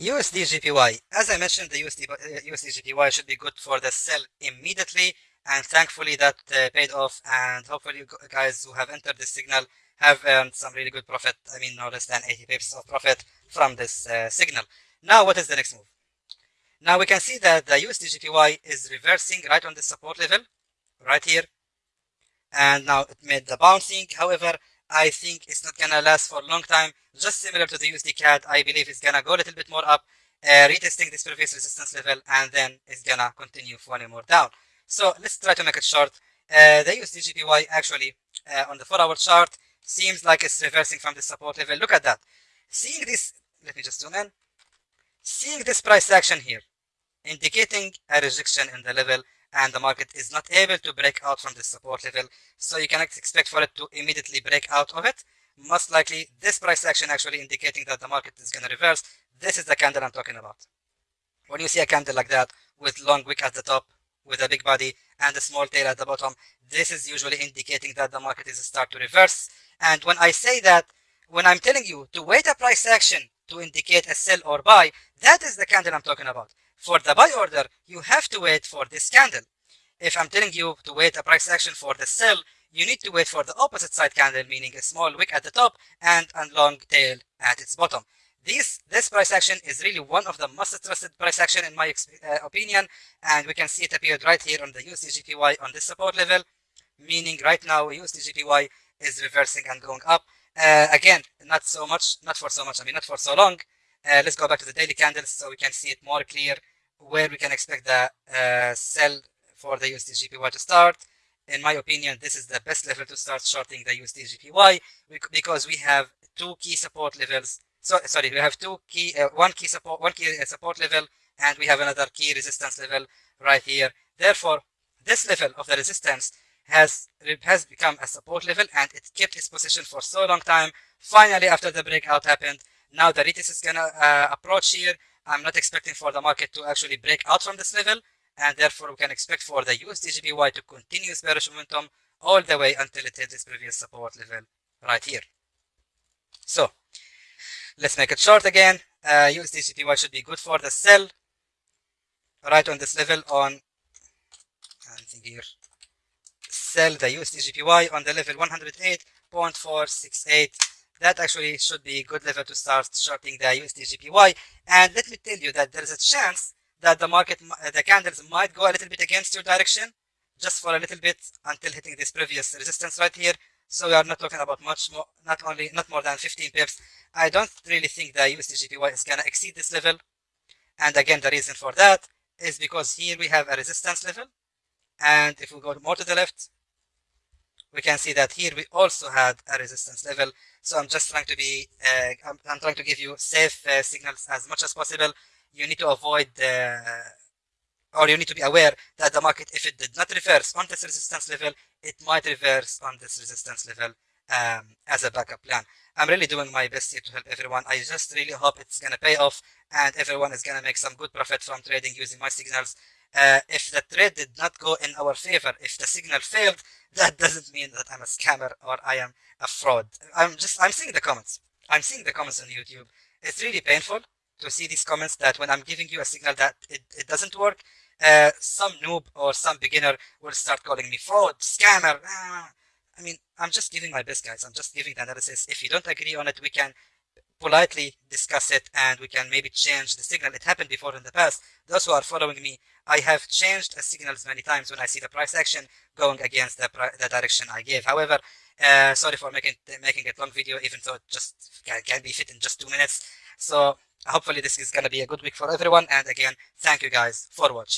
USD JPY. As I mentioned, the USD, uh, JPY should be good for the sell immediately. And thankfully that uh, paid off. And hopefully you guys who have entered this signal have earned some really good profit. I mean, no less than 80 pips of profit from this uh, signal. Now, what is the next move? Now we can see that the USD JPY is reversing right on the support level, right here. And now it made the bouncing. However, I think it's not gonna last for a long time. Just similar to the USD CAD, I believe it's gonna go a little bit more up, uh, retesting this previous resistance level, and then it's gonna continue falling more down. So let's try to make it short. Uh, the USD JPY actually uh, on the four hour chart seems like it's reversing from the support level. Look at that. Seeing this, let me just zoom in. Seeing this price action here, indicating a rejection in the level and the market is not able to break out from this support level. So you cannot expect for it to immediately break out of it. Most likely this price action actually indicating that the market is going to reverse. This is the candle I'm talking about. When you see a candle like that with long wick at the top, with a big body and a small tail at the bottom, this is usually indicating that the market is start to reverse. And when I say that, when I'm telling you to wait a price action to indicate a sell or buy, that is the candle I'm talking about. For the buy order, you have to wait for this candle. If I'm telling you to wait a price action for the sell, you need to wait for the opposite side candle, meaning a small wick at the top and a long tail at its bottom. This, this price action is really one of the most trusted price action in my uh, opinion, and we can see it appeared right here on the USD on this support level, meaning right now USD is reversing and going up. Uh, again, not so much, not for so much, I mean not for so long, uh, let's go back to the daily candles so we can see it more clear where we can expect the uh, sell for the USD JPY to start. In my opinion, this is the best level to start shorting the USD JPY because we have two key support levels. So sorry, we have two key, uh, one key support, one key uh, support level, and we have another key resistance level right here. Therefore, this level of the resistance has has become a support level, and it kept its position for so long time. Finally, after the breakout happened, now the retest is gonna uh, approach here. I'm not expecting for the market to actually break out from this level, and therefore we can expect for the USD to continue its bearish momentum all the way until it hits this previous support level right here. So let's make it short again. Uh, USD should be good for the sell right on this level on here sell the USD on the level 108.468 that actually should be a good level to start shorting the USD JPY. And let me tell you that there is a chance that the market, the candles might go a little bit against your direction, just for a little bit until hitting this previous resistance right here. So we are not talking about much more, not only, not more than 15 pips. I don't really think the USD JPY is gonna exceed this level. And again, the reason for that is because here we have a resistance level. And if we go more to the left, we can see that here we also had a resistance level. So I'm just trying to be, uh, I'm, I'm, trying to give you safe uh, signals as much as possible. You need to avoid, uh, or you need to be aware that the market, if it did not reverse on this resistance level, it might reverse on this resistance level um, as a backup plan. I'm really doing my best here to help everyone. I just really hope it's going to pay off and everyone is going to make some good profit from trading using my signals. Uh, if the trade did not go in our favor, if the signal failed, that doesn't mean that I'm a scammer or I am a fraud. I'm just, I'm seeing the comments. I'm seeing the comments on YouTube. It's really painful to see these comments that when I'm giving you a signal that it, it doesn't work, uh, some noob or some beginner will start calling me fraud, scammer. Ah. I mean, I'm just giving my best, guys. I'm just giving the analysis. If you don't agree on it, we can politely discuss it and we can maybe change the signal. It happened before in the past. Those who are following me, I have changed the signals many times when I see the price action going against the, the direction I gave. However, uh, sorry for making making it long video, even though it just can, can be fit in just two minutes. So hopefully this is going to be a good week for everyone. And again, thank you guys for watching.